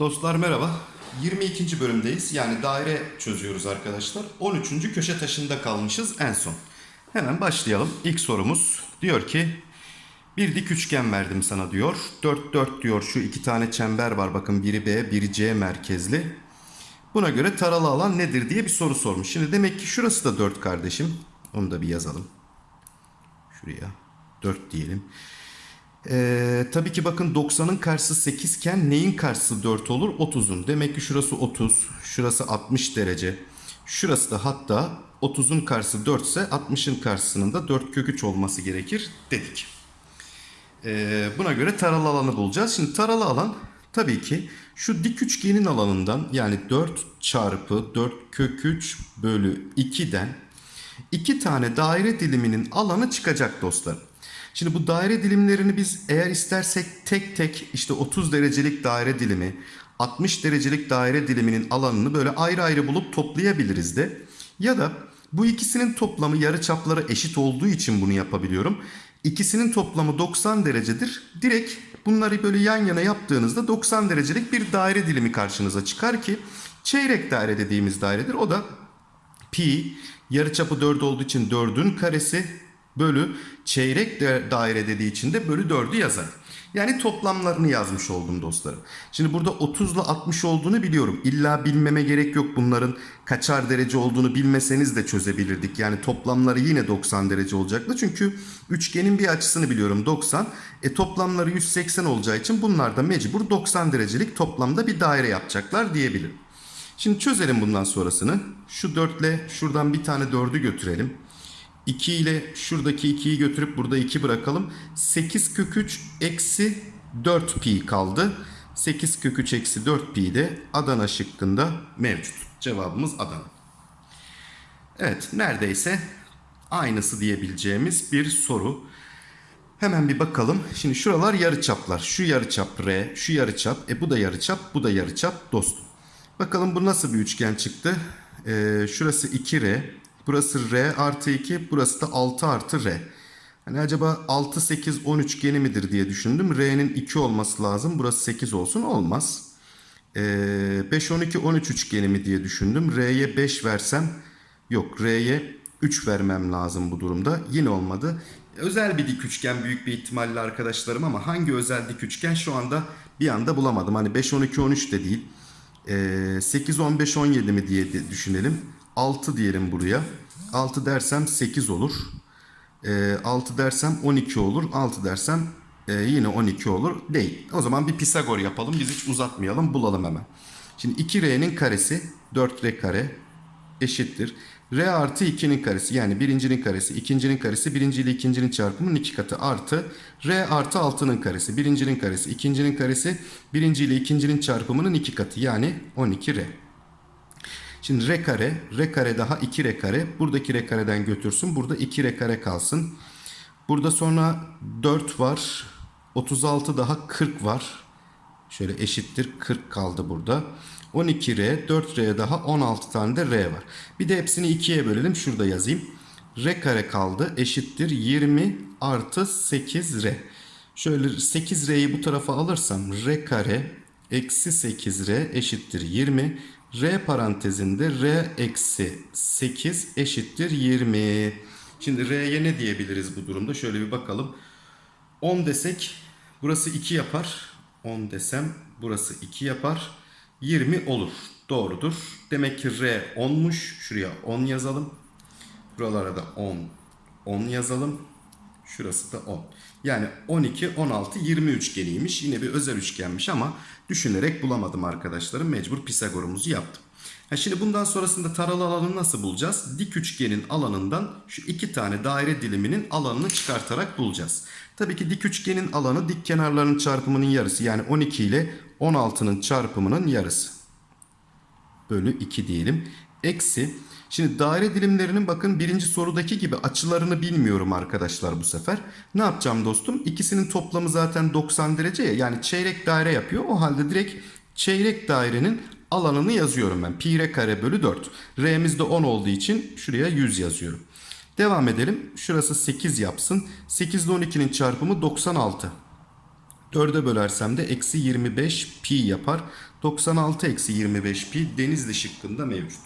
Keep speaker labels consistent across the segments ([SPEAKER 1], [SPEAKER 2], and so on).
[SPEAKER 1] Dostlar merhaba. 22. bölümdeyiz. Yani daire çözüyoruz arkadaşlar. 13. köşe taşında kalmışız en son. Hemen başlayalım. İlk sorumuz diyor ki bir dik üçgen verdim sana diyor. 4 4 diyor. Şu iki tane çember var. Bakın biri B, biri C merkezli. Buna göre taralı alan nedir diye bir soru sormuş. Şimdi demek ki şurası da 4 kardeşim. Onu da bir yazalım. Şuraya 4 diyelim. Ee, tabii ki bakın 90'ın karşısı 8 iken neyin karşısı 4 olur? 30'un. Demek ki şurası 30, şurası 60 derece. Şurası da hatta 30'un karşısı 4 ise 60'ın karşısının da 4 kök 3 olması gerekir dedik. Ee, buna göre taralı alanı bulacağız. Şimdi taralı alan tabii ki şu dik üçgenin alanından yani 4 çarpı 4 kök 3 bölü 2'den iki tane daire diliminin alanı çıkacak dostlar. Şimdi bu daire dilimlerini biz eğer istersek tek tek işte 30 derecelik daire dilimi, 60 derecelik daire diliminin alanını böyle ayrı ayrı bulup toplayabiliriz de. Ya da bu ikisinin toplamı yarıçapları eşit olduğu için bunu yapabiliyorum. İkisinin toplamı 90 derecedir. Direkt bunları böyle yan yana yaptığınızda 90 derecelik bir daire dilimi karşınıza çıkar ki çeyrek daire dediğimiz dairedir. O da pi yarıçapı 4 olduğu için 4'ün karesi bölü çeyrek daire dediği için de bölü 4'ü yazar. Yani toplamlarını yazmış oldum dostlarım. Şimdi burada 30 ile 60 olduğunu biliyorum. İlla bilmeme gerek yok bunların kaçar derece olduğunu bilmeseniz de çözebilirdik. Yani toplamları yine 90 derece olacaktı. Çünkü üçgenin bir açısını biliyorum 90. E toplamları 180 olacağı için bunlar da mecbur 90 derecelik toplamda bir daire yapacaklar diyebilirim. Şimdi çözelim bundan sonrasını. Şu 4 ile şuradan bir tane 4'ü götürelim. 2 ile şuradaki 2'yi götürüp burada 2 bırakalım. 8 kök 3 eksi 4 pi kaldı. 8 kök 3 eksi 4 pi de Adana şıkkında mevcut. Cevabımız Adana. Evet neredeyse aynısı diyebileceğimiz bir soru. Hemen bir bakalım. Şimdi şuralar yarıçaplar. Şu yarıçap R, şu yarıçap. E bu da yarıçap, bu da yarıçap dostum. Bakalım bu nasıl bir üçgen çıktı? Ee, şurası 2R, burası R artı 2, burası da 6 artı R. Hani acaba 6, 8, 10 üçgeni midir diye düşündüm. R'nin 2 olması lazım. Burası 8 olsun. Olmaz. Ee, 5, 12, 13 üçgeni mi diye düşündüm. R'ye 5 versem yok. R'ye 3 vermem lazım bu durumda. Yine olmadı. Özel bir dik üçgen büyük bir ihtimalle arkadaşlarım ama hangi özel dik üçgen şu anda bir anda bulamadım. Hani 5, 12, 13 de değil. Ee, 8, 15, 17 mi diye düşünelim. 6 diyelim buraya. 6 dersem 8 olur. Ee, 6 dersem 12 olur. 6 dersem yine 12 olur. Değil. O zaman bir Pisagor yapalım. Biz hiç uzatmayalım. Bulalım hemen. Şimdi 2R'nin karesi 4R kare eşittir. R artı 2'nin karesi yani birincinin karesi, ikincinin karesi, birinci ile ikincinin çarpımının iki katı artı R artı 6'nın karesi, birincinin karesi, ikincinin karesi, birinci ile ikincinin çarpımının iki katı yani 12R. Şimdi R kare, R kare daha 2R kare. Buradaki R kareden götürsün. Burada 2R kare kalsın. Burada sonra 4 var. 36 daha 40 var. Şöyle eşittir 40 kaldı burada. 12R, 4R daha 16 tane de R var. Bir de hepsini 2'ye bölelim. Şurada yazayım. R kare kaldı eşittir 20 artı 8R. Şöyle 8R'yi bu tarafa alırsam R kare eksi 8R eşittir 20. R parantezinde R eksi 8 eşittir 20. Şimdi R'ye ne diyebiliriz bu durumda? Şöyle bir bakalım. 10 desek burası 2 yapar. 10 desem burası 2 yapar. 20 olur. Doğrudur. Demek ki R 10'muş. Şuraya 10 yazalım. Buralara da 10. 10 yazalım. Şurası da 10. Yani 12, 16, 20 üçgeniymiş. Yine bir özel üçgenmiş ama düşünerek bulamadım arkadaşlarım. Mecbur Pisagor'umuzu yaptım. Ha şimdi bundan sonrasında taralı alanı nasıl bulacağız? Dik üçgenin alanından şu iki tane daire diliminin alanını çıkartarak bulacağız. Tabii ki dik üçgenin alanı dik kenarlarının çarpımının yarısı. Yani 12 ile 16'nın çarpımının yarısı. Bölü 2 diyelim. Eksi. Şimdi daire dilimlerinin bakın birinci sorudaki gibi açılarını bilmiyorum arkadaşlar bu sefer. Ne yapacağım dostum? İkisinin toplamı zaten 90 derece ya. Yani çeyrek daire yapıyor. O halde direkt çeyrek dairenin alanını yazıyorum ben. Pi r kare bölü 4. R'miz de 10 olduğu için şuraya 100 yazıyorum. Devam edelim. Şurası 8 yapsın. 8 ile 12'nin çarpımı 96. 4'e bölersem de eksi 25 pi yapar. 96 eksi 25 pi denizli şıkkında mevcut.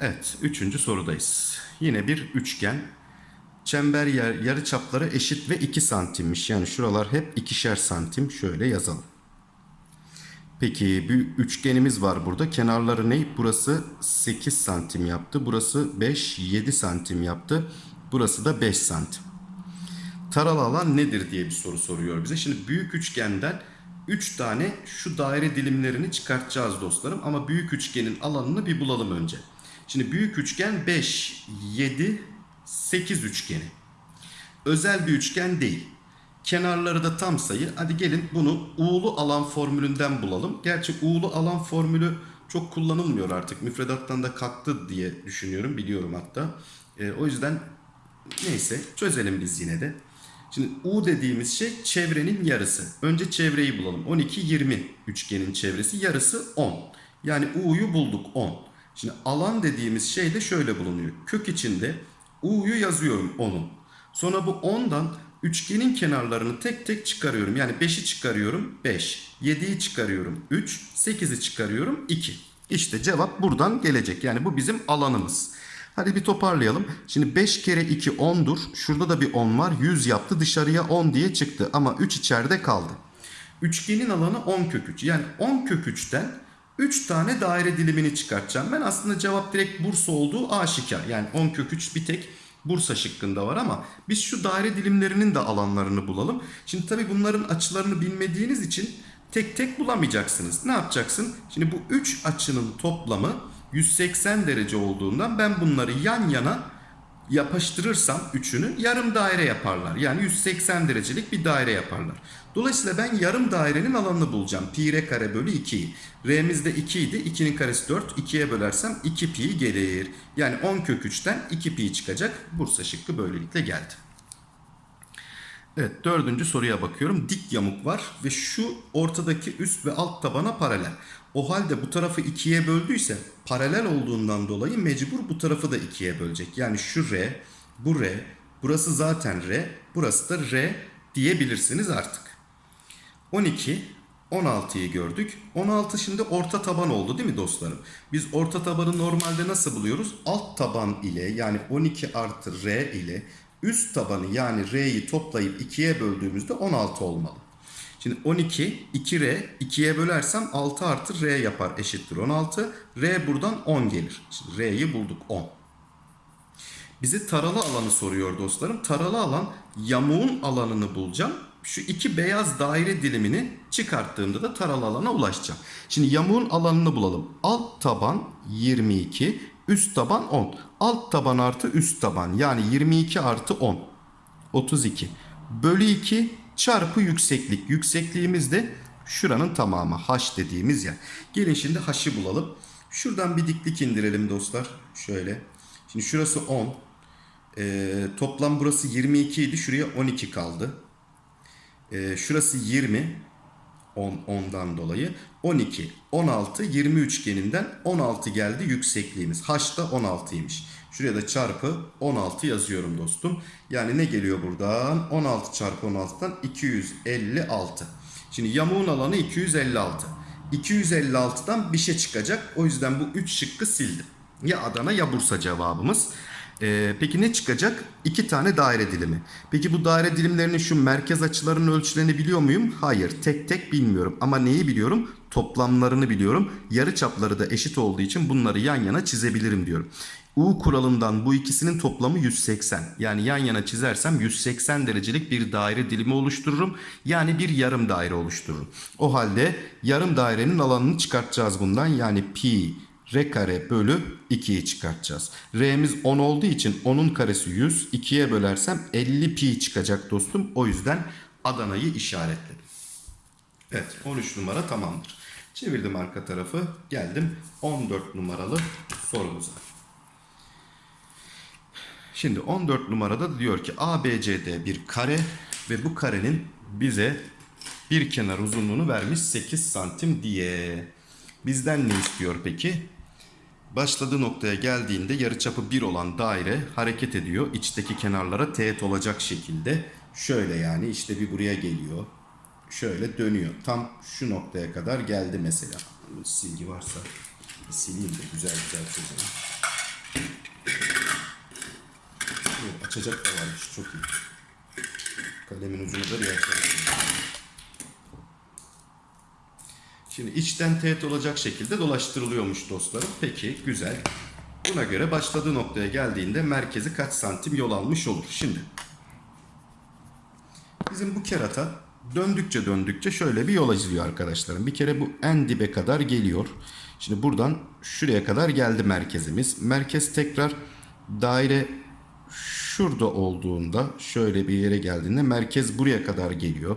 [SPEAKER 1] Evet, üçüncü sorudayız. Yine bir üçgen. Çember yer, yarı çapları eşit ve 2 santimmiş. Yani şuralar hep ikişer santim. Şöyle yazalım. Peki bir üçgenimiz var burada. Kenarları ne? Burası 8 santim yaptı. Burası 5, 7 santim yaptı. Burası da 5 santim. Taralı alan nedir diye bir soru soruyor bize. Şimdi büyük üçgenden 3 tane şu daire dilimlerini çıkartacağız dostlarım. Ama büyük üçgenin alanını bir bulalım önce. Şimdi büyük üçgen 5, 7, 8 üçgeni. Özel bir üçgen değil. Kenarları da tam sayı. Hadi gelin bunu uğulu alan formülünden bulalım. Gerçi uğulu alan formülü çok kullanılmıyor artık. Müfredattan da kalktı diye düşünüyorum. Biliyorum hatta. E, o yüzden neyse çözelim biz yine de. Şimdi U dediğimiz şey çevrenin yarısı. Önce çevreyi bulalım. 12, 20 üçgenin çevresi. Yarısı 10. Yani U'yu bulduk 10. Şimdi alan dediğimiz şey de şöyle bulunuyor. Kök içinde U'yu yazıyorum 10'un. Sonra bu 10'dan üçgenin kenarlarını tek tek çıkarıyorum. Yani 5'i çıkarıyorum 5. 7'yi çıkarıyorum 3. 8'i çıkarıyorum 2. İşte cevap buradan gelecek. Yani bu bizim alanımız. Hadi bir toparlayalım. Şimdi 5 kere 2 10'dur. Şurada da bir 10 var. 100 yaptı. Dışarıya 10 diye çıktı. Ama 3 içeride kaldı. Üçgenin alanı 10 kök 3. Yani 10 kök 3'ten 3 tane daire dilimini çıkartacağım. Ben aslında cevap direkt Bursa olduğu aşikar. Yani 10 kök 3 bir tek Bursa şıkkında var ama biz şu daire dilimlerinin de alanlarını bulalım. Şimdi tabii bunların açılarını bilmediğiniz için tek tek bulamayacaksınız. Ne yapacaksın? Şimdi bu 3 açının toplamı 180 derece olduğundan ben bunları yan yana yapıştırırsam üçünü yarım daire yaparlar. Yani 180 derecelik bir daire yaparlar. Dolayısıyla ben yarım dairenin alanını bulacağım. Pi r kare bölü 2'yi. R'miz de 2 idi. 2'nin karesi 4. 2'ye bölersem 2 pi gelir. Yani 10 kök 3'ten 2 pi çıkacak. Bursa şıkkı böylelikle geldi. Evet dördüncü soruya bakıyorum. Dik yamuk var ve şu ortadaki üst ve alt tabana paralel. O halde bu tarafı ikiye böldüyse paralel olduğundan dolayı mecbur bu tarafı da ikiye bölecek. Yani şu R, bu R, burası zaten R, burası da R diyebilirsiniz artık. 12, 16'yı gördük. 16 şimdi orta taban oldu değil mi dostlarım? Biz orta tabanı normalde nasıl buluyoruz? Alt taban ile yani 12 artı R ile üst tabanı yani R'yi toplayıp 2'ye böldüğümüzde 16 olmalı. Şimdi 12, 2R, 2'ye bölersem 6 artı R yapar eşittir 16. R buradan 10 gelir. R'yi bulduk 10. Bize taralı alanı soruyor dostlarım. Taralı alan yamuğun alanını bulacağım. Şu iki beyaz daire dilimini çıkarttığımda da taralı alana ulaşacağım. Şimdi yamuğun alanını bulalım. Alt taban 22, üst taban 10. Alt taban artı üst taban yani 22 artı 10. 32. Bölü 2 çarpı yükseklik. Yüksekliğimiz de şuranın tamamı. H dediğimiz yer. Gelin şimdi H'ı bulalım. Şuradan bir diklik indirelim dostlar. Şöyle. Şimdi şurası 10. Ee, toplam burası 22 idi. Şuraya 12 kaldı. Ee, şurası 20. 10, 10'dan dolayı. 12, 16, 20 üçgeninden 16 geldi yüksekliğimiz. H da 16'ymış. Şuraya da çarpı 16 yazıyorum dostum. Yani ne geliyor buradan? 16 çarpı 16'dan 256. Şimdi yamuğun alanı 256. 256'dan bir şey çıkacak. O yüzden bu 3 şıkkı sildim. Ya Adana ya Bursa cevabımız. Ee, peki ne çıkacak? İki tane daire dilimi. Peki bu daire dilimlerinin şu merkez açılarının ölçülerini biliyor muyum? Hayır. Tek tek bilmiyorum. Ama neyi biliyorum? Toplamlarını biliyorum. Yarı çapları da eşit olduğu için bunları yan yana çizebilirim diyorum. U kuralından bu ikisinin toplamı 180. Yani yan yana çizersem 180 derecelik bir daire dilimi oluştururum. Yani bir yarım daire oluştururum. O halde yarım dairenin alanını çıkartacağız bundan. Yani pi r kare bölü 2'yi çıkartacağız. R'miz 10 olduğu için 10'un karesi 100. 2'ye bölersem 50 pi çıkacak dostum. O yüzden Adana'yı işaretledim. Evet 13 numara tamamdır. Çevirdim arka tarafı. Geldim 14 numaralı sorumuza. Şimdi 14 numarada da diyor ki ABCD bir kare ve bu karenin bize bir kenar uzunluğunu vermiş 8 santim diye. Bizden ne istiyor peki? Başladığı noktaya geldiğinde yarıçapı 1 olan daire hareket ediyor. İçteki kenarlara teğet olacak şekilde. Şöyle yani işte bir buraya geliyor. Şöyle dönüyor. Tam şu noktaya kadar geldi mesela. Silgi varsa sileyim de güzel güzel çözelim. Açacak da varmış çok iyi. Kalemin ucunu da bir. Şimdi içten teğet olacak şekilde dolaştırılıyormuş dostlarım. Peki güzel. Buna göre başladığı noktaya geldiğinde merkezi kaç santim yol almış olur? Şimdi bizim bu kerata döndükçe döndükçe şöyle bir yol izliyor arkadaşlarım. Bir kere bu en dibe kadar geliyor. Şimdi buradan şuraya kadar geldi merkezimiz. Merkez tekrar daire şurada olduğunda şöyle bir yere geldiğinde merkez buraya kadar geliyor.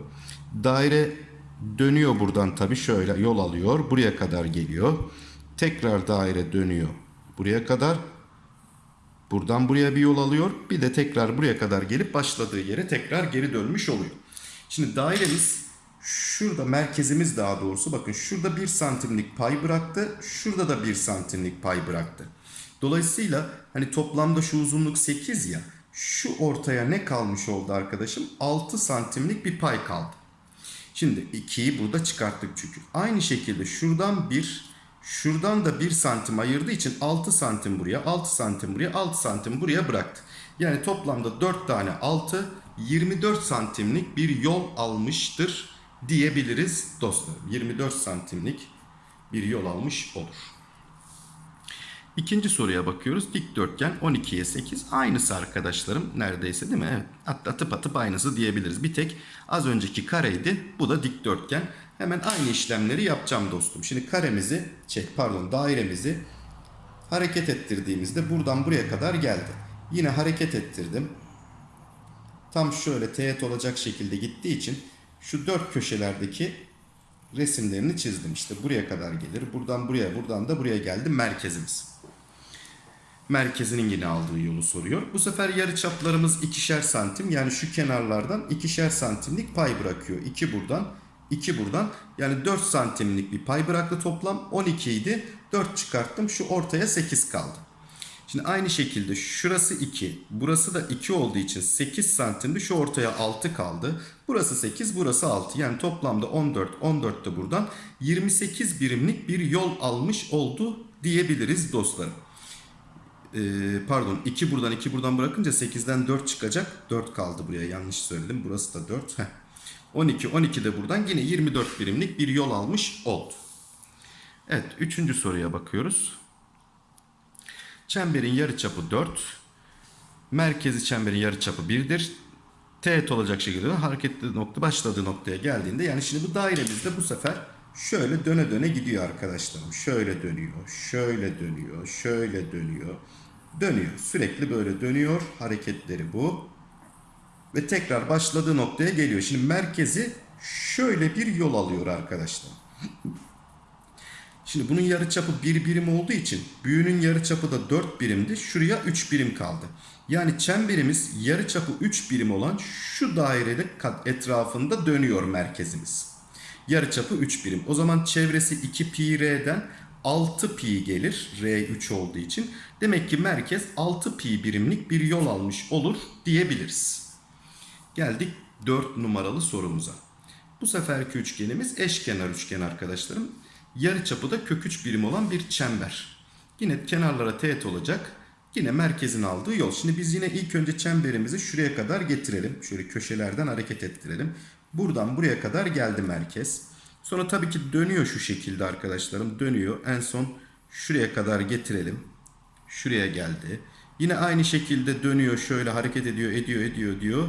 [SPEAKER 1] Daire dönüyor buradan tabii şöyle yol alıyor. Buraya kadar geliyor. Tekrar daire dönüyor. Buraya kadar Buradan buraya bir yol alıyor. Bir de tekrar buraya kadar gelip başladığı yere tekrar geri dönmüş oluyor. Şimdi dairemiz şurada merkezimiz daha doğrusu bakın şurada 1 santimlik pay bıraktı. Şurada da 1 santimlik pay bıraktı. Dolayısıyla hani toplamda şu uzunluk 8 ya. Şu ortaya ne kalmış oldu arkadaşım? 6 santimlik bir pay kaldı. Şimdi 2'yi burada çıkarttık çünkü. Aynı şekilde şuradan 1, şuradan da 1 santim ayırdığı için 6 santim buraya, 6 santim buraya, 6 santim buraya bıraktı. Yani toplamda 4 tane 6, 24 santimlik bir yol almıştır diyebiliriz dostlarım. 24 santimlik bir yol almış olur. İkinci soruya bakıyoruz. Dikdörtgen 12'ye 8 aynısı arkadaşlarım neredeyse değil mi? Evet. Hatta atıp atıp aynısı diyebiliriz. Bir tek az önceki kareydi. Bu da dikdörtgen. Hemen aynı işlemleri yapacağım dostum. Şimdi karemizi, şey pardon dairemizi hareket ettirdiğimizde buradan buraya kadar geldi. Yine hareket ettirdim. Tam şöyle teğet olacak şekilde gittiği için şu dört köşelerdeki resimlerini çizdim. İşte buraya kadar gelir. Buradan buraya, buradan da buraya geldi merkezimiz merkezinin yine aldığı yolu soruyor. Bu sefer yarı çaplarımız ikişer santim. Yani şu kenarlardan ikişer santimlik pay bırakıyor. 2 buradan, 2 buradan. Yani 4 santimlik bir pay bıraktı toplam. 12 idi. 4 çıkarttım. Şu ortaya 8 kaldı. Şimdi aynı şekilde şurası 2. Burası da 2 olduğu için 8 santimdi. Şu ortaya 6 kaldı. Burası 8, burası 6. Yani toplamda 14, 14 de buradan 28 birimlik bir yol almış oldu diyebiliriz dostlarım Ee, pardon 2 buradan 2 buradan bırakınca 8'den 4 çıkacak. 4 kaldı buraya yanlış söyledim. Burası da 4. Heh. 12 12 de buradan yine 24 birimlik bir yol almış oldu. Evet üçüncü soruya bakıyoruz. Çemberin yarıçapı 4. Merkezi çemberin yarıçapı 1'dir. Teğet olacak şekilde hareketli nokta başladığı noktaya geldiğinde yani şimdi bu dairemizde bu sefer şöyle döne döne gidiyor arkadaşlarım. Şöyle dönüyor, şöyle dönüyor, şöyle dönüyor. Dönüyor. Sürekli böyle dönüyor. Hareketleri bu. Ve tekrar başladığı noktaya geliyor. Şimdi merkezi şöyle bir yol alıyor arkadaşlar. Şimdi bunun yarıçapı 1 birim olduğu için büyüğünün yarıçapı da 4 birimdi. Şuraya 3 birim kaldı. Yani çemberimiz yarıçapı 3 birim olan şu dairede etrafında dönüyor merkezimiz. Yarıçapı 3 birim. O zaman çevresi 2 pi r'den 6 pi gelir. R 3 olduğu için. Demek ki merkez 6 pi birimlik bir yol almış olur diyebiliriz. Geldik 4 numaralı sorumuza. Bu seferki üçgenimiz eşkenar üçgen arkadaşlarım. Yarıçapı da kök 3 birim olan bir çember. Yine kenarlara teğet olacak. Yine merkezin aldığı yol. Şimdi biz yine ilk önce çemberimizi şuraya kadar getirelim. Şöyle köşelerden hareket ettirelim. Buradan buraya kadar geldi merkez. Sonra tabii ki dönüyor şu şekilde arkadaşlarım. Dönüyor. En son şuraya kadar getirelim. Şuraya geldi. Yine aynı şekilde dönüyor. Şöyle hareket ediyor, ediyor, ediyor diyor.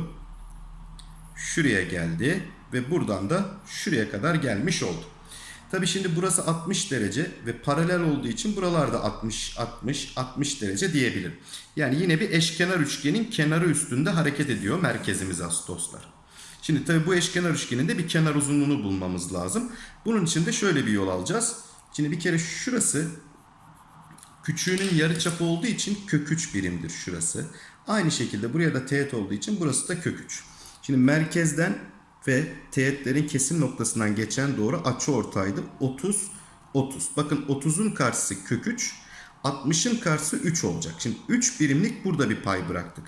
[SPEAKER 1] Şuraya geldi. Ve buradan da şuraya kadar gelmiş oldu. Tabii şimdi burası 60 derece ve paralel olduğu için buralarda 60, 60, 60 derece diyebilirim. Yani yine bir eşkenar üçgenin kenarı üstünde hareket ediyor merkezimiz as dostlar. Şimdi tabii bu eşkenar üçgenin de bir kenar uzunluğunu bulmamız lazım. Bunun için de şöyle bir yol alacağız. Şimdi bir kere şurası küçüğünün yarıçapı olduğu için kök 3 birimdir şurası. Aynı şekilde buraya da teğet olduğu için burası da kök 3. Şimdi merkezden ve teğetlerin kesim noktasından geçen doğru açı ortaydı. 30 30. Bakın 30'un karşısı kök 3. 60'ın karşısı 3 olacak. Şimdi 3 birimlik burada bir pay bıraktık.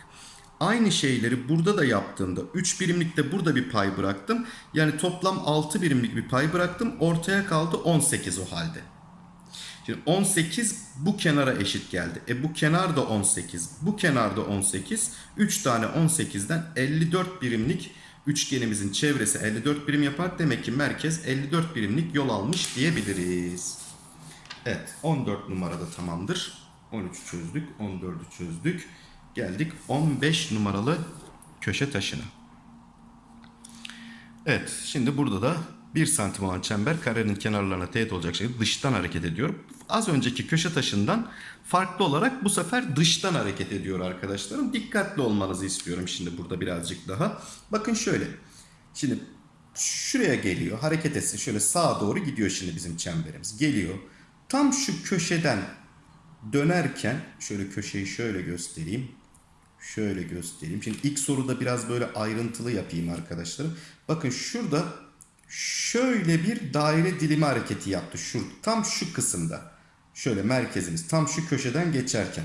[SPEAKER 1] Aynı şeyleri burada da yaptığımda 3 birimlikte burada bir pay bıraktım. Yani toplam 6 birimlik bir pay bıraktım. Ortaya kaldı 18 o halde. Şimdi 18 bu kenara eşit geldi. E bu kenar da 18. Bu kenar da 18. 3 tane 18'den 54 birimlik üçgenimizin çevresi 54 birim yapar. Demek ki merkez 54 birimlik yol almış diyebiliriz. Evet 14 numarada tamamdır. 13 çözdük. 14'ü çözdük. Geldik 15 numaralı köşe taşına. Evet şimdi burada da 1 santim olan çember karenin kenarlarına teğet olacak şekilde dıştan hareket ediyor. Az önceki köşe taşından farklı olarak bu sefer dıştan hareket ediyor arkadaşlarım. Dikkatli olmanızı istiyorum şimdi burada birazcık daha. Bakın şöyle. Şimdi şuraya geliyor hareket etsin. Şöyle sağa doğru gidiyor şimdi bizim çemberimiz. Geliyor. Tam şu köşeden dönerken şöyle köşeyi şöyle göstereyim. Şöyle göstereyim. Şimdi ilk soruda biraz böyle ayrıntılı yapayım arkadaşlarım. Bakın şurada şöyle bir daire dilimi hareketi yaptı. Şu tam şu kısımda. Şöyle merkezimiz tam şu köşeden geçerken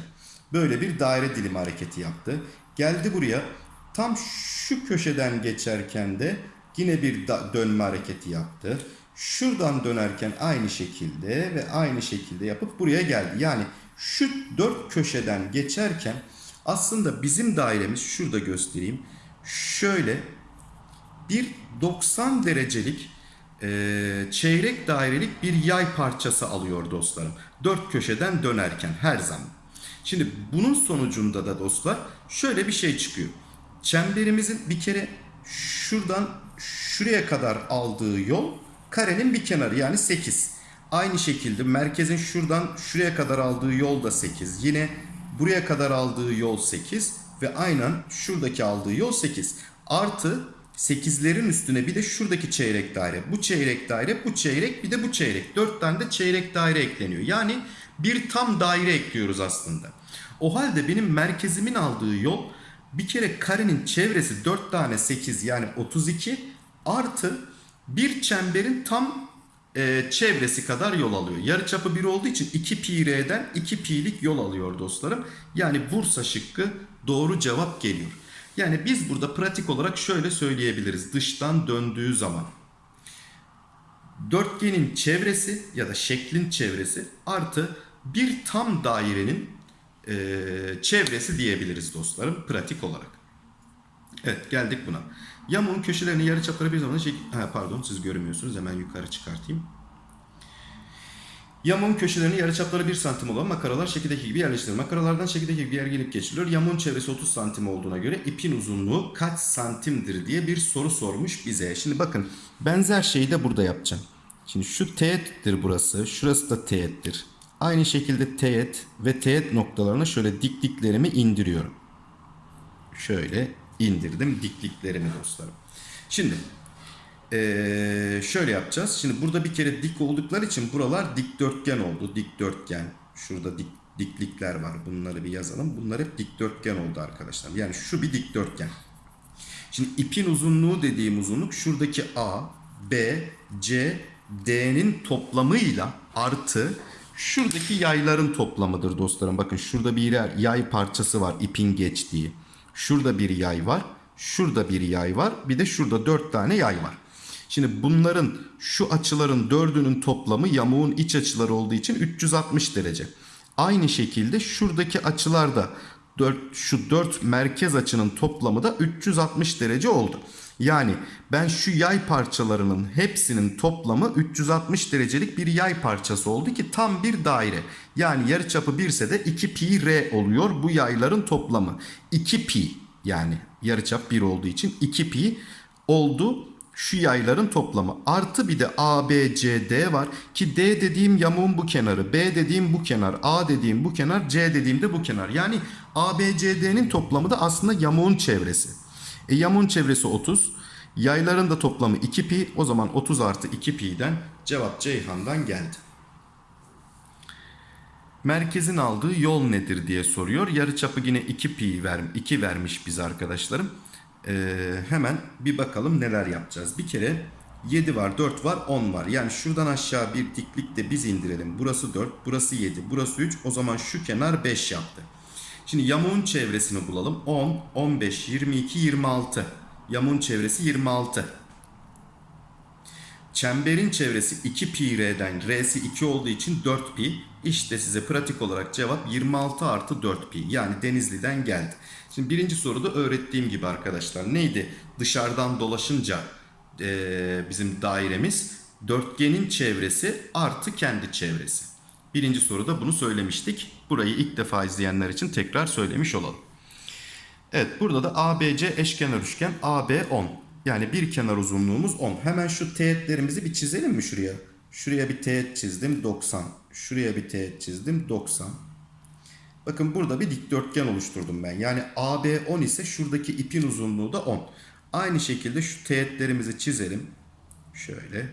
[SPEAKER 1] böyle bir daire dilimi hareketi yaptı. Geldi buraya tam şu köşeden geçerken de yine bir dönme hareketi yaptı. Şuradan dönerken aynı şekilde ve aynı şekilde yapıp buraya geldi. Yani şu dört köşeden geçerken aslında bizim dairemiz şurada göstereyim. Şöyle bir 90 derecelik e, çeyrek dairelik bir yay parçası alıyor dostlarım. Dört köşeden dönerken her zaman. Şimdi bunun sonucunda da dostlar şöyle bir şey çıkıyor. Çemberimizin bir kere şuradan şuraya kadar aldığı yol karenin bir kenarı yani 8. Aynı şekilde merkezin şuradan şuraya kadar aldığı yol da 8. Yine buraya kadar aldığı yol 8 ve aynen şuradaki aldığı yol 8. Artı 8'lerin üstüne bir de şuradaki çeyrek daire. Bu çeyrek daire, bu çeyrek bir de bu çeyrek. 4 tane de çeyrek daire ekleniyor. Yani bir tam daire ekliyoruz aslında. O halde benim merkezimin aldığı yol bir kere karenin çevresi 4 tane 8 yani 32 artı bir çemberin tam e, çevresi kadar yol alıyor. Yarıçapı 1 olduğu için 2 pi r'den 2 pi'lik yol alıyor dostlarım. Yani Bursa şıkkı doğru cevap geliyor. Yani biz burada pratik olarak şöyle söyleyebiliriz. Dıştan döndüğü zaman dörtgenin çevresi ya da şeklin çevresi artı bir tam dairenin e, çevresi diyebiliriz dostlarım pratik olarak. Evet geldik buna. Yamuğun köşelerini yarıçapları bir zaman. Ha, pardon siz görmüyorsunuz hemen yukarı çıkartayım. Yamuğun köşelerini yarıçapları 1 santim olan makaralar şekildeki gibi yerleştirilir. Makaralardan şekildeki gibi yer gelip geçiriliyor. Yamuğun çevresi 30 santim olduğuna göre ipin uzunluğu kaç santimdir diye bir soru sormuş bize. Şimdi bakın benzer şeyi de burada yapacağım. Şimdi şu teğettir burası. Şurası da teğettir. Aynı şekilde teğet ve teğet noktalarına şöyle dikliklerimi indiriyorum. Şöyle indirdim dikliklerimi dostlarım. Şimdi ee, şöyle yapacağız. Şimdi burada bir kere dik oldukları için buralar dikdörtgen oldu. Dikdörtgen. Şurada dik, diklikler var. Bunları bir yazalım. Bunlar hep dikdörtgen oldu arkadaşlar. Yani şu bir dikdörtgen. Şimdi ipin uzunluğu dediğim uzunluk şuradaki A, B, C, D'nin toplamıyla artı şuradaki yayların toplamıdır dostlarım. Bakın şurada bir yer, yay parçası var ipin geçtiği. Şurada bir yay var. Şurada bir yay var. Bir de şurada dört tane yay var. Şimdi bunların şu açıların dördünün toplamı yamuğun iç açıları olduğu için 360 derece. Aynı şekilde şuradaki açılar da 4, şu 4 merkez açının toplamı da 360 derece oldu. Yani ben şu yay parçalarının hepsinin toplamı 360 derecelik bir yay parçası oldu ki tam bir daire. Yani yarıçapı 1 ise de 2 pi r oluyor bu yayların toplamı. 2 pi yani yarıçap 1 olduğu için 2 pi oldu şu yayların toplamı. Artı bir de A, B, C, D var. Ki D dediğim yamuğun bu kenarı. B dediğim bu kenar. A dediğim bu kenar. C dediğim de bu kenar. Yani A, B, C, D'nin toplamı da aslında yamuğun çevresi. E yamuğun çevresi 30. Yayların da toplamı 2 pi. O zaman 30 artı 2 pi'den cevap Ceyhan'dan geldi. Merkezin aldığı yol nedir diye soruyor. Yarıçapı yine 2 pi ver, 2 vermiş biz arkadaşlarım. Ee, hemen bir bakalım neler yapacağız. Bir kere 7 var, 4 var, 10 var. Yani şuradan aşağı bir diklik de biz indirelim. Burası 4, burası 7, burası 3. O zaman şu kenar 5 yaptı. Şimdi yamuğun çevresini bulalım. 10, 15, 22, 26. Yamuğun çevresi 26. Çemberin çevresi 2 pi r'den r'si 2 olduğu için 4 pi. İşte size pratik olarak cevap 26 artı 4 pi. Yani Denizli'den geldi. Şimdi birinci soruda öğrettiğim gibi arkadaşlar neydi? Dışarıdan dolaşınca eee, bizim dairemiz dörtgenin çevresi artı kendi çevresi. Birinci soruda bunu söylemiştik. Burayı ilk defa izleyenler için tekrar söylemiş olalım. Evet burada da ABC eşkenar üçgen AB 10. Yani bir kenar uzunluğumuz 10. Hemen şu teğetlerimizi bir çizelim mi şuraya? Şuraya bir teğet çizdim 90. Şuraya bir teğet çizdim 90. Bakın burada bir dikdörtgen oluşturdum ben. Yani AB 10 ise şuradaki ipin uzunluğu da 10. Aynı şekilde şu teğetlerimizi çizelim. Şöyle.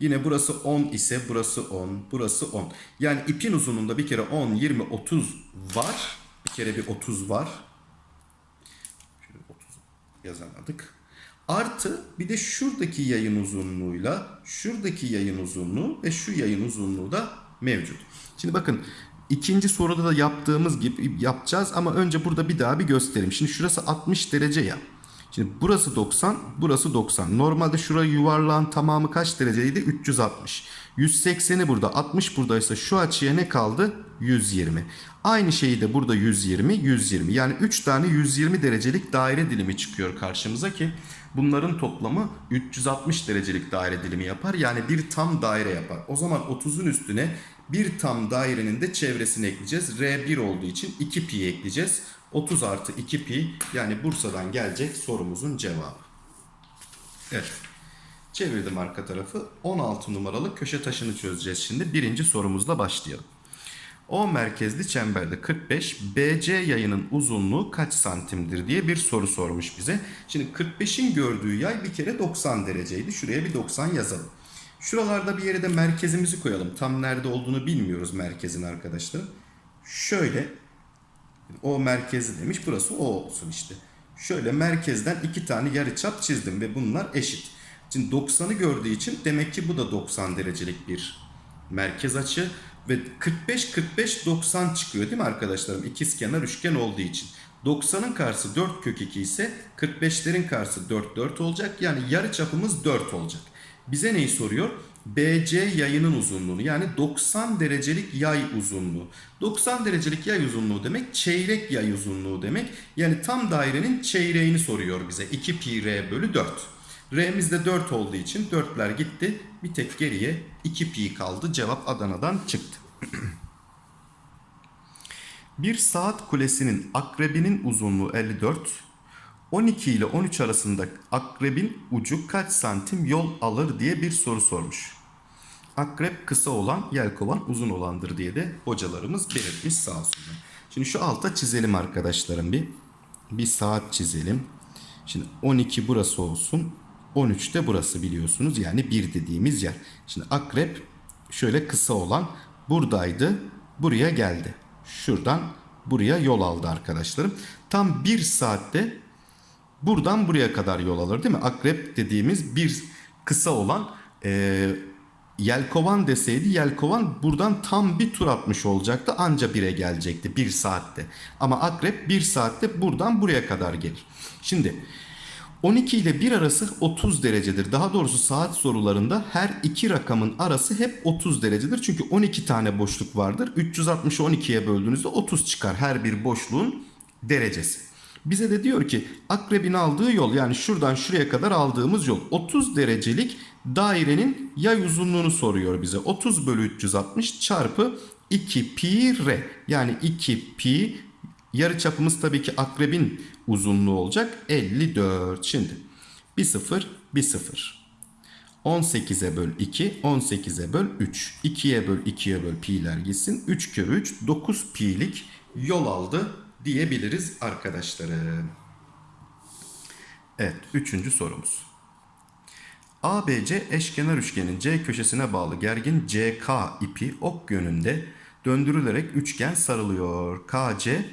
[SPEAKER 1] Yine burası 10 ise burası 10, burası 10. Yani ipin uzunluğunda bir kere 10, 20, 30 var. Bir kere bir 30 var. Şöyle 30 yazamadık. Artı bir de şuradaki yayın uzunluğuyla şuradaki yayın uzunluğu ve şu yayın uzunluğu da mevcut. Şimdi bakın ikinci soruda da yaptığımız gibi yapacağız ama önce burada bir daha bir göstereyim. Şimdi şurası 60 derece ya. Şimdi burası 90, burası 90. Normalde şurayı yuvarlağın tamamı kaç dereceydi? 360. 180'i burada, 60 buradaysa şu açıya ne kaldı? 120. Aynı şeyi de burada 120, 120. Yani 3 tane 120 derecelik daire dilimi çıkıyor karşımıza ki bunların toplamı 360 derecelik daire dilimi yapar. Yani bir tam daire yapar. O zaman 30'un üstüne bir tam dairenin de çevresini ekleyeceğiz. R1 olduğu için 2 pi ekleyeceğiz. 30 artı 2 pi yani Bursa'dan gelecek sorumuzun cevabı. Evet. Çevirdim arka tarafı. 16 numaralı köşe taşını çözeceğiz şimdi. Birinci sorumuzla başlayalım. O merkezli çemberde 45 BC yayının uzunluğu kaç santimdir diye bir soru sormuş bize. Şimdi 45'in gördüğü yay bir kere 90 dereceydi. Şuraya bir 90 yazalım. Şuralarda bir yere de merkezimizi koyalım. Tam nerede olduğunu bilmiyoruz merkezin arkadaşlar. Şöyle o merkezi demiş. Burası o olsun işte. Şöyle merkezden iki tane yarıçap çizdim ve bunlar eşit. Şimdi 90'ı gördüğü için demek ki bu da 90 derecelik bir merkez açı ve 45 45 90 çıkıyor değil mi arkadaşlarım? İkizkenar üçgen olduğu için. 90'ın karşısı 4 kök 2 ise 45'lerin karşısı 4 4 olacak. Yani yarı çapımız 4 olacak. Bize neyi soruyor? BC yayının uzunluğunu yani 90 derecelik yay uzunluğu. 90 derecelik yay uzunluğu demek çeyrek yay uzunluğu demek. Yani tam dairenin çeyreğini soruyor bize. 2 pi r bölü 4. R'miz de 4 olduğu için 4'ler gitti. Bir tek geriye 2 pi kaldı. Cevap Adana'dan çıktı. Bir saat kulesinin akrebinin uzunluğu 54. 12 ile 13 arasında akrebin ucu kaç santim yol alır diye bir soru sormuş. Akrep kısa olan, yelkovan uzun olandır diye de hocalarımız belirtmiş sağ olsunlar. Şimdi şu alta çizelim arkadaşlarım bir. Bir saat çizelim. Şimdi 12 burası olsun. 13 de burası biliyorsunuz. Yani 1 dediğimiz yer. Şimdi akrep şöyle kısa olan buradaydı. Buraya geldi. Şuradan buraya yol aldı arkadaşlarım. Tam 1 saatte buradan buraya kadar yol alır değil mi? Akrep dediğimiz bir kısa olan e, yelkovan deseydi yelkovan buradan tam bir tur atmış olacaktı. Anca 1'e gelecekti 1 saatte. Ama akrep 1 saatte buradan buraya kadar gelir. Şimdi 12 ile 1 arası 30 derecedir. Daha doğrusu saat sorularında her iki rakamın arası hep 30 derecedir. Çünkü 12 tane boşluk vardır. 360'ı 12'ye böldüğünüzde 30 çıkar her bir boşluğun derecesi. Bize de diyor ki akrebin aldığı yol yani şuradan şuraya kadar aldığımız yol 30 derecelik dairenin yay uzunluğunu soruyor bize. 30 bölü 360 çarpı 2 pi r yani 2 pi yarı çapımız tabii ki akrebin uzunluğu olacak 54. Şimdi bir sıfır bir sıfır. 18'e böl 2, 18'e böl 3. 2'ye böl 2'ye böl pi'ler gitsin. 3 kere 3, 9 pi'lik yol aldı diyebiliriz arkadaşlarım. Evet, üçüncü sorumuz. ABC eşkenar üçgenin C köşesine bağlı gergin CK ipi ok yönünde döndürülerek üçgen sarılıyor. KC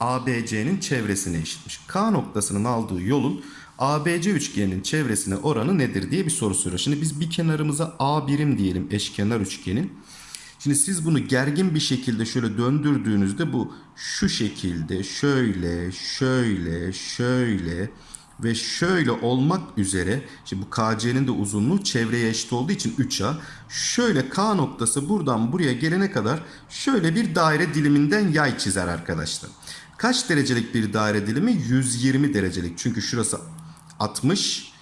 [SPEAKER 1] ABC'nin çevresine eşitmiş. K noktasının aldığı yolun ABC üçgeninin çevresine oranı nedir diye bir soru soruyor. Şimdi biz bir kenarımıza A birim diyelim eşkenar üçgenin. Şimdi siz bunu gergin bir şekilde şöyle döndürdüğünüzde bu şu şekilde şöyle şöyle şöyle ve şöyle olmak üzere şimdi bu KC'nin de uzunluğu çevreye eşit olduğu için 3A. Şöyle K noktası buradan buraya gelene kadar şöyle bir daire diliminden yay çizer arkadaşlar. Kaç derecelik bir daire dilimi? 120 derecelik. Çünkü şurası 60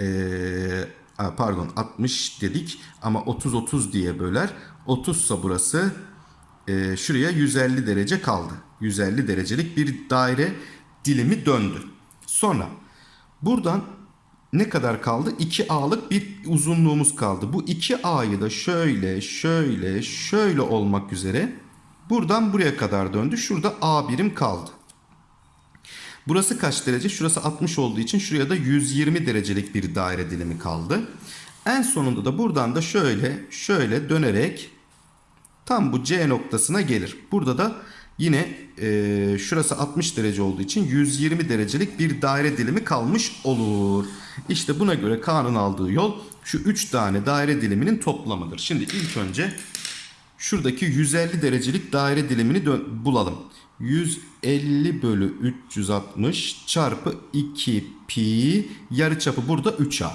[SPEAKER 1] ee, pardon 60 dedik ama 30-30 diye böler. 30 ise burası ee, şuraya 150 derece kaldı. 150 derecelik bir daire dilimi döndü. Sonra buradan ne kadar kaldı? 2A'lık bir uzunluğumuz kaldı. Bu 2A'yı da şöyle, şöyle, şöyle olmak üzere buradan buraya kadar döndü. Şurada A birim kaldı. Burası kaç derece? Şurası 60 olduğu için şuraya da 120 derecelik bir daire dilimi kaldı. En sonunda da buradan da şöyle, şöyle dönerek tam bu C noktasına gelir. Burada da yine e, şurası 60 derece olduğu için 120 derecelik bir daire dilimi kalmış olur. İşte buna göre K'nın aldığı yol şu 3 tane daire diliminin toplamıdır. Şimdi ilk önce şuradaki 150 derecelik daire dilimini bulalım. 150 bölü 360 çarpı 2 pi yarıçapı burada 3a.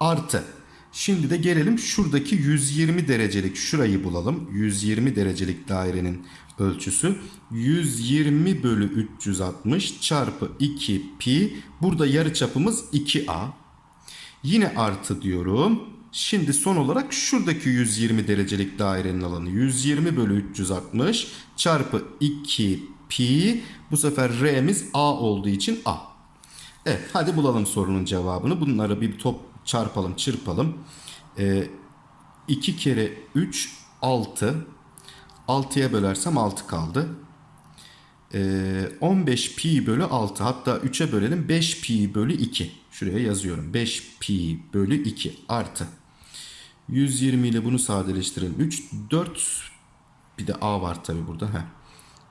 [SPEAKER 1] Artı. Şimdi de gelelim şuradaki 120 derecelik şurayı bulalım. 120 derecelik dairenin ölçüsü 120 bölü 360 çarpı 2 pi. Burada yarıçapımız 2a. Yine artı diyorum. Şimdi son olarak şuradaki 120 derecelik dairenin alanı 120 bölü 360 çarpı 2 pi. Bu sefer r'miz a olduğu için a. Evet hadi bulalım sorunun cevabını. Bunları bir top çarpalım çırpalım. Ee, 2 kere 3 6. 6'ya bölersem 6 kaldı. Ee, 15 pi bölü 6 hatta 3'e bölelim 5 pi bölü 2. Şuraya yazıyorum 5 pi bölü 2 artı. 120 ile bunu sadeleştirelim. 3 4 bir de a var tabi burada. Heh.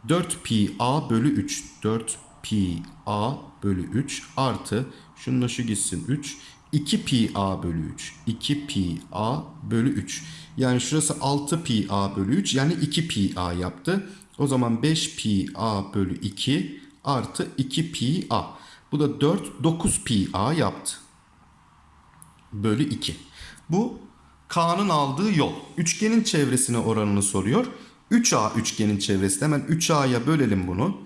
[SPEAKER 1] 4 pi a bölü 3. 4 pi a bölü 3 artı şununla şu gitsin 3. 2 pi a bölü 3. 2 pi a bölü 3. Yani şurası 6 pi a bölü 3 yani 2 pi a yaptı. O zaman 5 pi a bölü 2 artı 2 pi a. Bu da 4 9 pi a yaptı. Bölü 2. Bu K'nın aldığı yol. Üçgenin çevresine oranını soruyor. 3A üçgenin çevresi. Hemen 3A'ya bölelim bunu.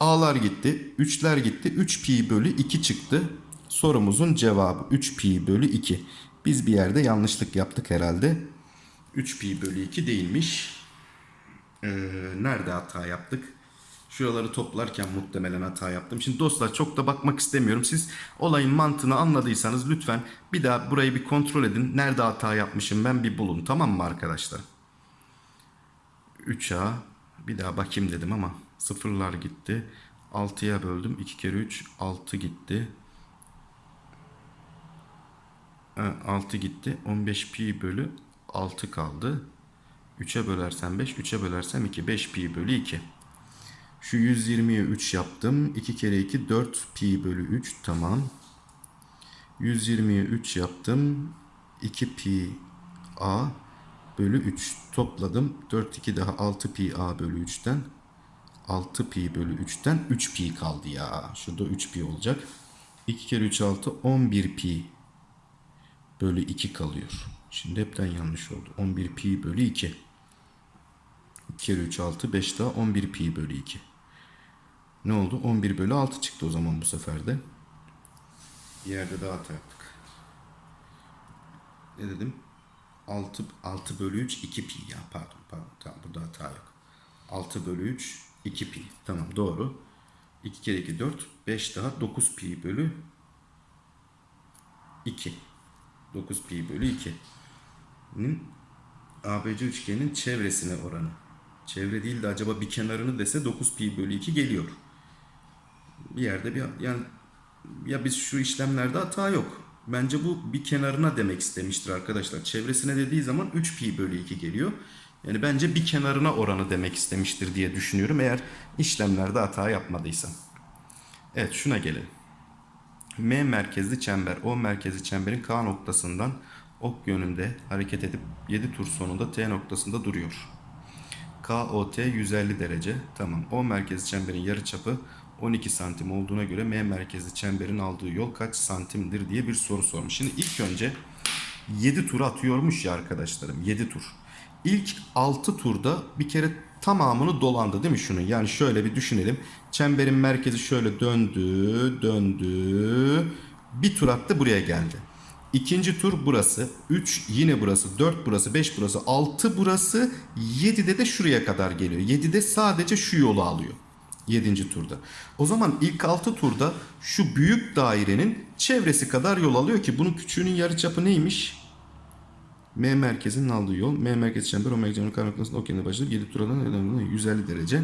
[SPEAKER 1] A'lar gitti. 3'ler gitti. 3 pi bölü 2 çıktı. Sorumuzun cevabı 3 pi bölü 2. Biz bir yerde yanlışlık yaptık herhalde. 3 pi bölü 2 değilmiş. Ee, nerede hata yaptık? Şuraları toplarken muhtemelen hata yaptım. Şimdi dostlar çok da bakmak istemiyorum. Siz olayın mantığını anladıysanız lütfen bir daha burayı bir kontrol edin. Nerede hata yapmışım ben bir bulun. Tamam mı arkadaşlar? 3A bir daha bakayım dedim ama sıfırlar gitti. 6'ya böldüm. 2 kere 3 6 gitti. Ha, 6 gitti. 15 pi bölü 6 kaldı. 3'e bölersem 5, 3'e bölersem 2. 5 pi bölü 2. Şu 120'ye 3 yaptım. 2 kere 2 4 pi bölü 3 tamam. 120'ye 3 yaptım. 2 pi a bölü 3 topladım. 4 2 daha 6 pi a bölü 3'ten 6 pi bölü 3'ten 3 pi kaldı ya. Şurada 3 pi olacak. 2 kere 3 6 11 pi bölü 2 kalıyor. Şimdi hepten yanlış oldu. 11 pi bölü 2. 2 kere 3 6 5 daha 11 pi bölü 2. Ne oldu? 11 bölü 6 çıktı o zaman bu sefer de. Bir yerde daha hata yaptık. Ne dedim? 6, 6 bölü 3 2 pi ya pardon pardon tamam burada hata yok. 6 bölü 3 2 pi tamam doğru. 2 kere 2 4 5 daha 9 pi bölü 2. 9 pi bölü 2'nin ABC üçgeninin çevresine oranı. Çevre değil de acaba bir kenarını dese 9 pi bölü 2 geliyor. Bir yerde bir yani ya biz şu işlemlerde hata yok. Bence bu bir kenarına demek istemiştir arkadaşlar. Çevresine dediği zaman 3 pi bölü 2 geliyor. Yani bence bir kenarına oranı demek istemiştir diye düşünüyorum. Eğer işlemlerde hata yapmadıysam. Evet şuna gelelim. M merkezli çember. O merkezli çemberin K noktasından ok yönünde hareket edip 7 tur sonunda T noktasında duruyor. KOT 150 derece. Tamam. O merkezli çemberin yarıçapı 12 santim olduğuna göre M merkezli çemberin aldığı yol kaç santimdir diye bir soru sormuş. Şimdi ilk önce 7 tur atıyormuş ya arkadaşlarım. 7 tur. İlk 6 turda bir kere tamamını dolandı değil mi şunun? Yani şöyle bir düşünelim. Çemberin merkezi şöyle döndü, döndü. Bir tur attı buraya geldi. İkinci tur burası. 3 yine burası. 4 burası. 5 burası. 6 burası. 7'de de şuraya kadar geliyor. 7'de sadece şu yolu alıyor. 7. turda. O zaman ilk 6 turda şu büyük dairenin çevresi kadar yol alıyor ki bunun küçüğünün yarıçapı neymiş? M merkezinin aldığı yol. M merkezi çember o merkezin kar noktasında okyanına başlayıp 7 turadan 150 derece.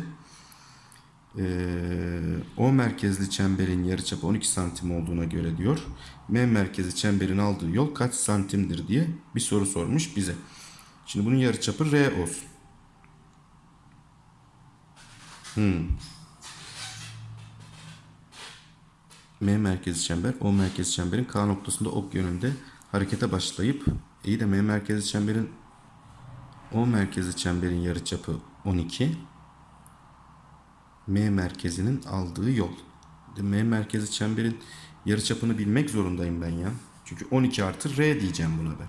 [SPEAKER 1] Ee, o merkezli çemberin yarıçapı 12 santim olduğuna göre diyor. M merkezi çemberin aldığı yol kaç santimdir diye bir soru sormuş bize. Şimdi bunun yarıçapı R olsun. Hmm. M merkezi çember, O merkezi çemberin K noktasında ok yönünde harekete başlayıp iyi de M merkezi çemberin O merkezi çemberin yarıçapı 12. M merkezinin aldığı yol. M merkezi çemberin yarıçapını bilmek zorundayım ben ya. Çünkü 12 artı R diyeceğim buna ben.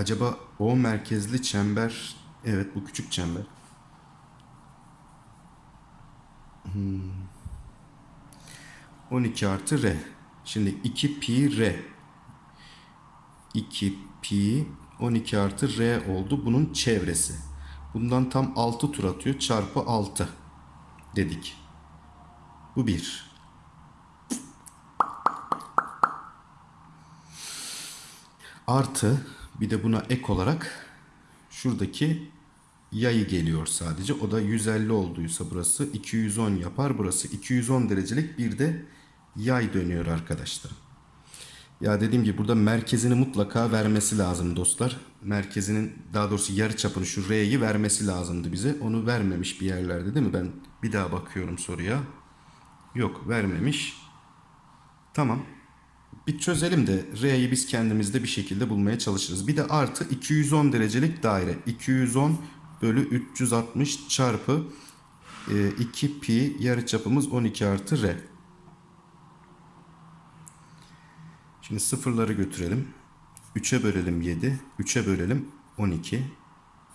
[SPEAKER 1] Acaba O merkezli çember evet bu küçük çember. 12 artı R. Şimdi 2 pi R. 2 pi 12 artı R oldu. Bunun çevresi. Bundan tam 6 tur atıyor. Çarpı 6 dedik. Bu 1. Artı bir de buna ek olarak şuradaki yayı geliyor sadece. O da 150 olduysa burası 210 yapar. Burası 210 derecelik bir de yay dönüyor arkadaşlar. Ya dediğim gibi burada merkezini mutlaka vermesi lazım dostlar. Merkezinin daha doğrusu yarı çapını şu R'yi vermesi lazımdı bize. Onu vermemiş bir yerlerde değil mi? Ben bir daha bakıyorum soruya. Yok vermemiş. Tamam. Bir çözelim de R'yi biz kendimizde bir şekilde bulmaya çalışırız. Bir de artı 210 derecelik daire. 210 bölü 360 çarpı e, 2 pi yarıçapımız 12 artı R. Şimdi sıfırları götürelim. 3'e bölelim 7. 3'e bölelim 12.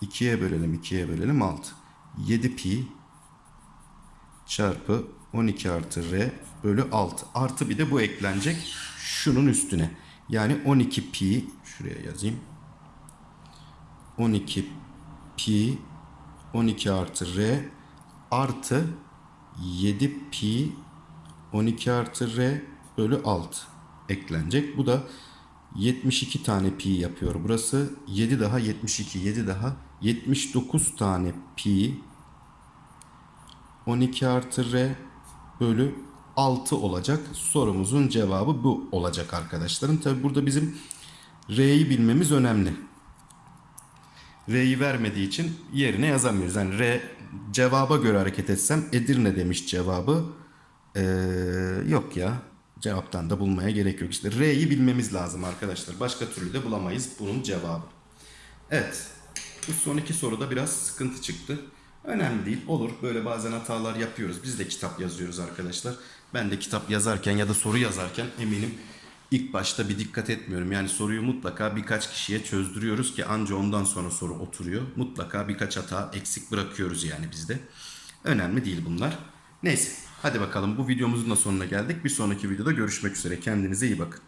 [SPEAKER 1] 2'ye bölelim 2'ye bölelim 6. 7 pi çarpı 12 artı r bölü 6. Artı bir de bu eklenecek şunun üstüne. Yani 12 pi şuraya yazayım. 12 pi 12 artı r artı 7 pi 12 artı r bölü 6 eklenecek. Bu da 72 tane pi yapıyor. Burası 7 daha 72, 7 daha 79 tane pi 12 artı r bölü 6 olacak. Sorumuzun cevabı bu olacak arkadaşlarım. Tabi burada bizim r'yi bilmemiz önemli. R'yi vermediği için yerine yazamıyoruz. Yani R cevaba göre hareket etsem Edirne demiş cevabı. Ee, yok ya. Cevaptan da bulmaya gerek yok. İşte R'yi bilmemiz lazım arkadaşlar. Başka türlü de bulamayız bunun cevabı. Evet. Bu son iki soruda biraz sıkıntı çıktı. Önemli değil. Olur. Böyle bazen hatalar yapıyoruz. Biz de kitap yazıyoruz arkadaşlar. Ben de kitap yazarken ya da soru yazarken eminim ilk başta bir dikkat etmiyorum. Yani soruyu mutlaka birkaç kişiye çözdürüyoruz ki anca ondan sonra soru oturuyor. Mutlaka birkaç hata eksik bırakıyoruz yani bizde. Önemli değil bunlar. Neyse hadi bakalım bu videomuzun da sonuna geldik. Bir sonraki videoda görüşmek üzere. Kendinize iyi bakın.